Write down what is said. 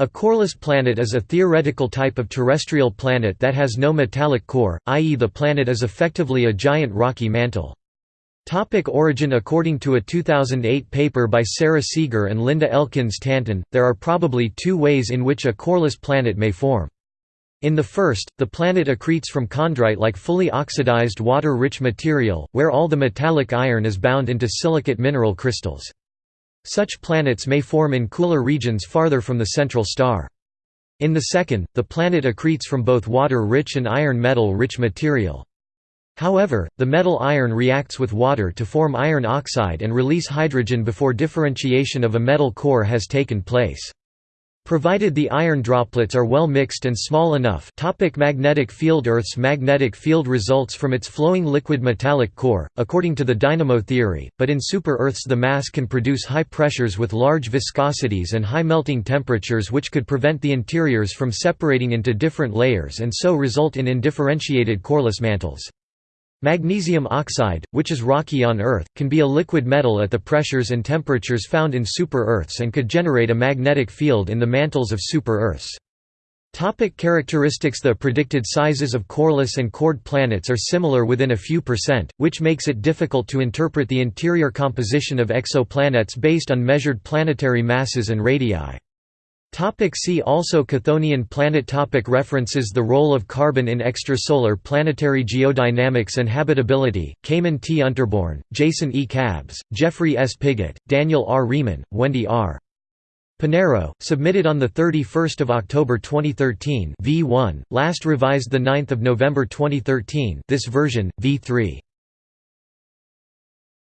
A coreless planet is a theoretical type of terrestrial planet that has no metallic core, i.e. the planet is effectively a giant rocky mantle. Topic origin According to a 2008 paper by Sara Seager and Linda Elkins Tanton, there are probably two ways in which a coreless planet may form. In the first, the planet accretes from chondrite-like fully oxidized water-rich material, where all the metallic iron is bound into silicate mineral crystals. Such planets may form in cooler regions farther from the central star. In the second, the planet accretes from both water-rich and iron metal-rich material. However, the metal iron reacts with water to form iron oxide and release hydrogen before differentiation of a metal core has taken place. Provided the iron droplets are well mixed and small enough topic magnetic field Earth's magnetic field results from its flowing liquid metallic core, according to the dynamo theory, but in super-Earths the mass can produce high pressures with large viscosities and high melting temperatures which could prevent the interiors from separating into different layers and so result in indifferentiated coreless mantles. Magnesium oxide, which is rocky on Earth, can be a liquid metal at the pressures and temperatures found in super-Earths and could generate a magnetic field in the mantles of super-Earths. Topic characteristics The predicted sizes of coreless and cored planets are similar within a few percent, which makes it difficult to interpret the interior composition of exoplanets based on measured planetary masses and radii. Topic see also Chthonian planet topic References The role of carbon in extrasolar planetary geodynamics and habitability, Cayman T. Unterborn, Jason E. Kabbes, Jeffrey S. Pigott, Daniel R. Reaman, Wendy R. Panero, submitted on 31 October 2013 v1, last revised 9 November 2013 this version, v3.